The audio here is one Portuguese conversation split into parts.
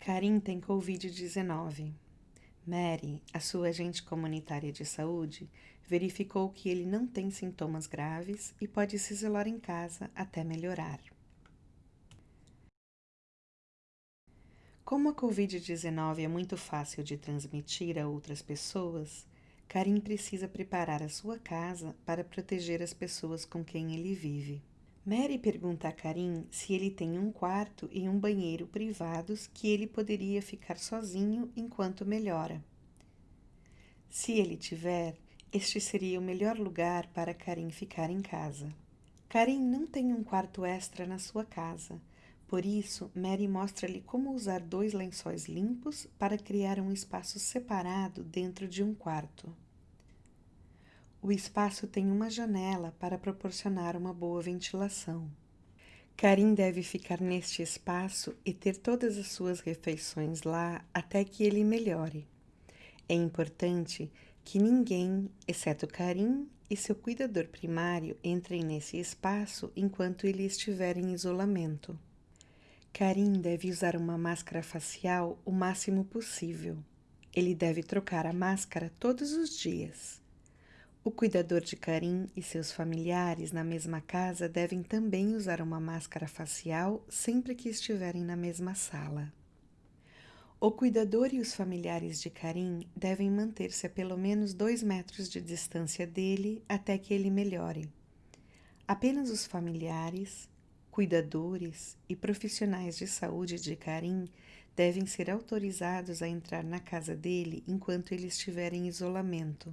Karim tem Covid-19. Mary, a sua agente comunitária de saúde, verificou que ele não tem sintomas graves e pode se isolar em casa até melhorar. Como a Covid-19 é muito fácil de transmitir a outras pessoas, Karim precisa preparar a sua casa para proteger as pessoas com quem ele vive. Mary pergunta a Karim se ele tem um quarto e um banheiro privados que ele poderia ficar sozinho enquanto melhora. Se ele tiver, este seria o melhor lugar para Karim ficar em casa. Karim não tem um quarto extra na sua casa, por isso Mary mostra-lhe como usar dois lençóis limpos para criar um espaço separado dentro de um quarto. O espaço tem uma janela para proporcionar uma boa ventilação. Karim deve ficar neste espaço e ter todas as suas refeições lá até que ele melhore. É importante que ninguém, exceto Karim e seu cuidador primário, entrem nesse espaço enquanto ele estiver em isolamento. Karim deve usar uma máscara facial o máximo possível. Ele deve trocar a máscara todos os dias. O cuidador de Karim e seus familiares na mesma casa devem também usar uma máscara facial sempre que estiverem na mesma sala. O cuidador e os familiares de Karim devem manter-se a pelo menos dois metros de distância dele até que ele melhore. Apenas os familiares, cuidadores e profissionais de saúde de Karim devem ser autorizados a entrar na casa dele enquanto ele estiver em isolamento.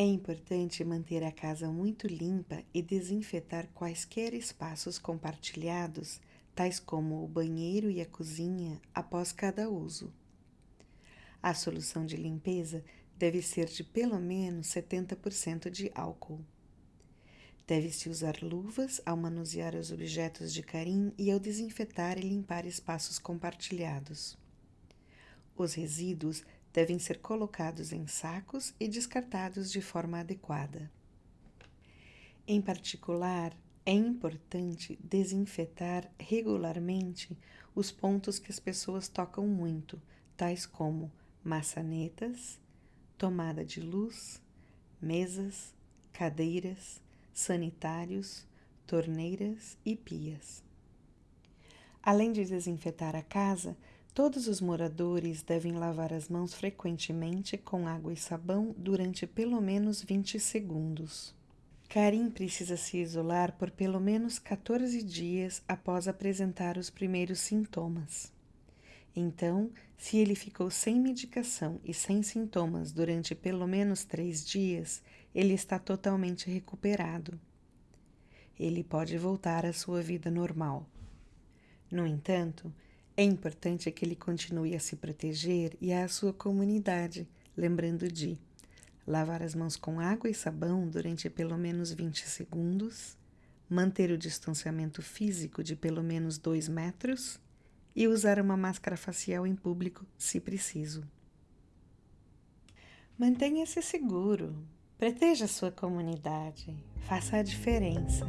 É importante manter a casa muito limpa e desinfetar quaisquer espaços compartilhados, tais como o banheiro e a cozinha, após cada uso. A solução de limpeza deve ser de pelo menos 70% de álcool. Deve-se usar luvas ao manusear os objetos de carinho e ao desinfetar e limpar espaços compartilhados. Os resíduos devem ser colocados em sacos e descartados de forma adequada. Em particular, é importante desinfetar regularmente os pontos que as pessoas tocam muito, tais como maçanetas, tomada de luz, mesas, cadeiras, sanitários, torneiras e pias. Além de desinfetar a casa, Todos os moradores devem lavar as mãos frequentemente com água e sabão durante pelo menos 20 segundos. Karim precisa se isolar por pelo menos 14 dias após apresentar os primeiros sintomas. Então, se ele ficou sem medicação e sem sintomas durante pelo menos três dias, ele está totalmente recuperado. Ele pode voltar à sua vida normal. No entanto, é importante que ele continue a se proteger e à sua comunidade, lembrando de lavar as mãos com água e sabão durante pelo menos 20 segundos, manter o distanciamento físico de pelo menos 2 metros e usar uma máscara facial em público se preciso. Mantenha-se seguro, proteja a sua comunidade, faça a diferença.